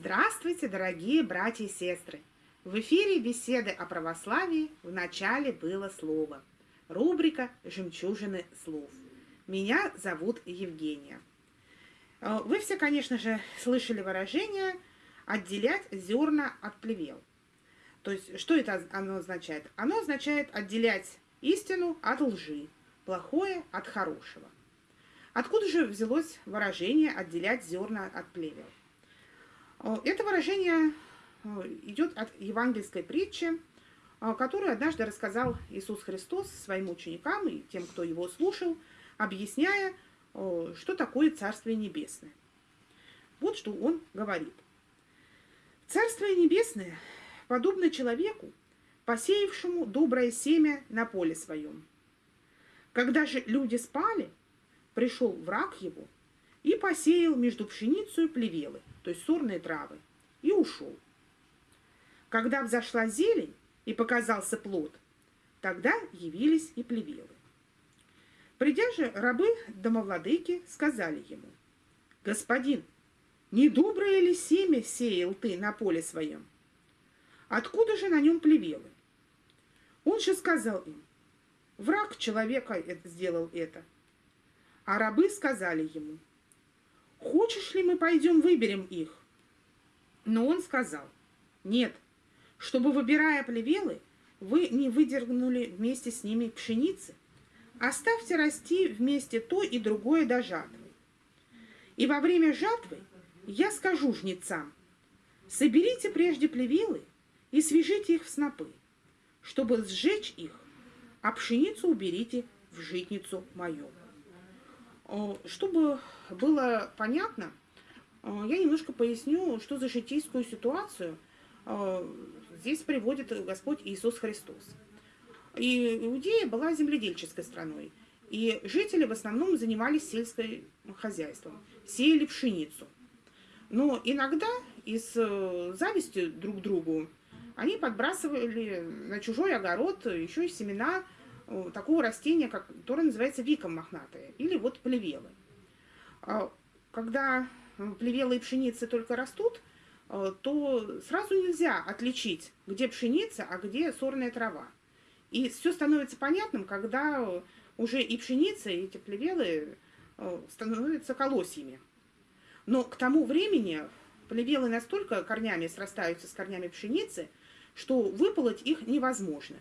Здравствуйте, дорогие братья и сестры! В эфире беседы о православии в начале было слово. Рубрика «Жемчужины слов». Меня зовут Евгения. Э, вы все, конечно же, слышали выражение «отделять зерна от плевел». То есть, что это оно означает? Оно означает отделять истину от лжи, плохое от хорошего. Откуда же взялось выражение «отделять зерна от плевел»? Э, это выражение э, идет от евангельской притчи, которую однажды рассказал Иисус Христос своим ученикам и тем, кто его слушал, объясняя, что такое Царствие Небесное. Вот что он говорит. Царствие Небесное подобно человеку, посеявшему доброе семя на поле своем. Когда же люди спали, пришел враг его и посеял между пшеницей плевелы, то есть сорные травы, и ушел. Когда взошла зелень и показался плод, тогда явились и плевелы. Придя же, рабы домовладыки сказали ему, «Господин, не доброе ли семя сеял ты на поле своем? Откуда же на нем плевелы?» Он же сказал им, «Враг человека сделал это». А рабы сказали ему, «Хочешь ли мы пойдем выберем их?» Но он сказал, «Нет, чтобы, выбирая плевелы, вы не выдернули вместе с ними пшеницы, Оставьте расти вместе то и другое до жатвы. И во время жатвы я скажу жнецам, соберите прежде плевелы и свяжите их в снопы, чтобы сжечь их, а пшеницу уберите в житницу мою. Чтобы было понятно, я немножко поясню, что за житейскую ситуацию здесь приводит Господь Иисус Христос. И Иудея была земледельческой страной. И жители в основном занимались сельским хозяйством, сеяли пшеницу. Но иногда из э, зависти друг к другу они подбрасывали на чужой огород еще и семена э, такого растения, которое называется виком мохнатое, или вот плевелы. А когда плевелы и пшеницы только растут, э, то сразу нельзя отличить, где пшеница, а где сорная трава. И все становится понятным, когда уже и пшеница, и эти плевелы э, становятся колосьями. Но к тому времени плевелы настолько корнями срастаются с корнями пшеницы, что выполоть их невозможно.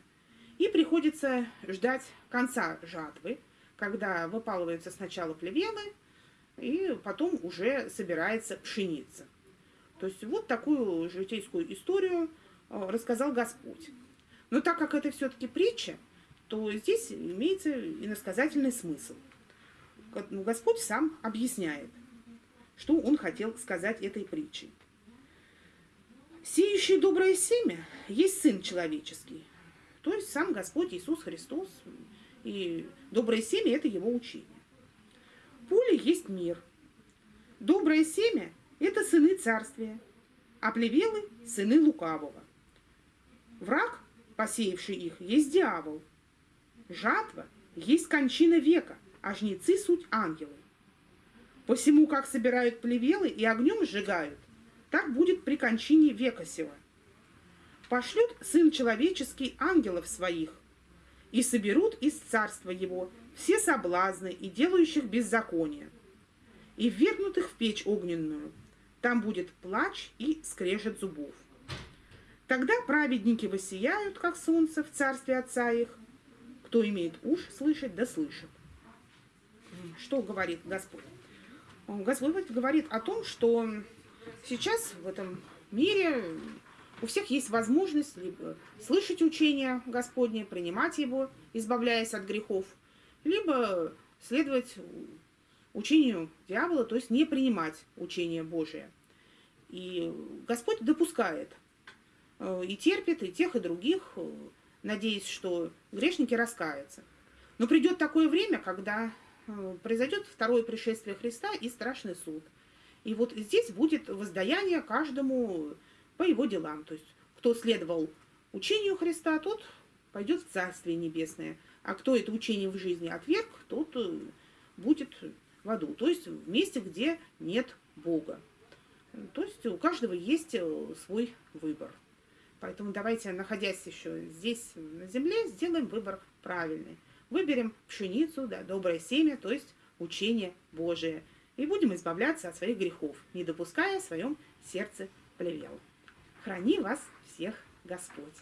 И приходится ждать конца жатвы, когда выпалываются сначала плевелы, и потом уже собирается пшеница. То есть вот такую житейскую историю э, рассказал Господь. Но так как это все-таки притча, то здесь имеется иносказательный смысл. Ну, Господь сам объясняет, что Он хотел сказать этой притчей. Сеющий доброе семя есть Сын человеческий, то есть сам Господь Иисус Христос, и доброе семя – это Его учение. Поле есть мир. Доброе семя – это сыны царствия, а плевелы – сыны лукавого. Враг посеявший их, есть дьявол. Жатва есть кончина века, а жнецы – суть ангелы. Посему, как собирают плевелы и огнем сжигают, так будет при кончине века сего. Пошлют Сын Человеческий ангелов своих, и соберут из царства его все соблазны и делающих беззаконие, и ввергнут их в печь огненную. Там будет плач и скрежет зубов. Тогда праведники воссияют, как солнце, в царстве Отца их. Кто имеет уж слышать, да слышит. Что говорит Господь? Господь говорит о том, что сейчас в этом мире у всех есть возможность либо слышать учение Господне, принимать его, избавляясь от грехов, либо следовать учению дьявола, то есть не принимать учение Божие. И Господь допускает Э, и терпит и тех, и других, э, надеясь, что грешники раскаются. Но придет такое время, когда э, произойдет второе пришествие Христа и страшный суд. И вот здесь будет воздаяние каждому по его делам. То есть, кто следовал учению Христа, тот пойдет в Царствие Небесное. А кто это учение в жизни отверг, тот э, будет в аду. То есть в месте, где нет Бога. То есть у каждого есть э, свой выбор. Поэтому давайте, находясь еще здесь, на земле, сделаем выбор правильный. Выберем пшеницу, да, доброе семя, то есть учение Божие. И будем избавляться от своих грехов, не допуская в своем сердце плевел. Храни вас всех Господь.